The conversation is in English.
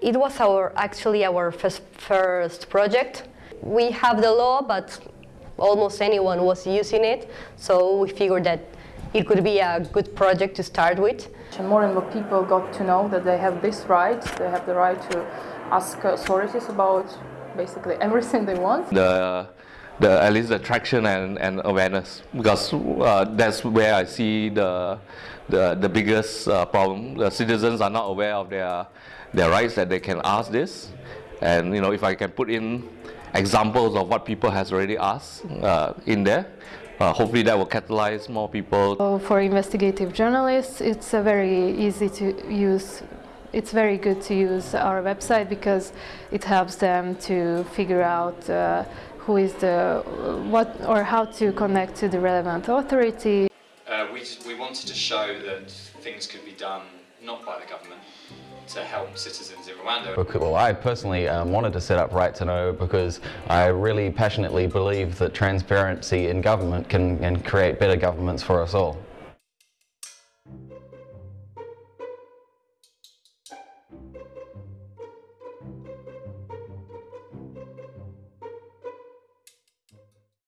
It was our actually our first, first project. We have the law, but almost anyone was using it, so we figured that it could be a good project to start with. And more and more people got to know that they have this right, they have the right to ask authorities about basically everything they want. The, the at least the traction and, and awareness because uh, that's where I see the the, the biggest uh, problem. The citizens are not aware of their their rights that they can ask this, and you know if I can put in examples of what people has already asked uh, in there, uh, hopefully that will catalyze more people. So for investigative journalists, it's a very easy to use. It's very good to use our website because it helps them to figure out uh, who is the what or how to connect to the relevant authority. Uh, we, we wanted to show that things could be done not by the government to help citizens in Rwanda. Well, I personally um, wanted to set up Right to Know because I really passionately believe that transparency in government can, can create better governments for us all.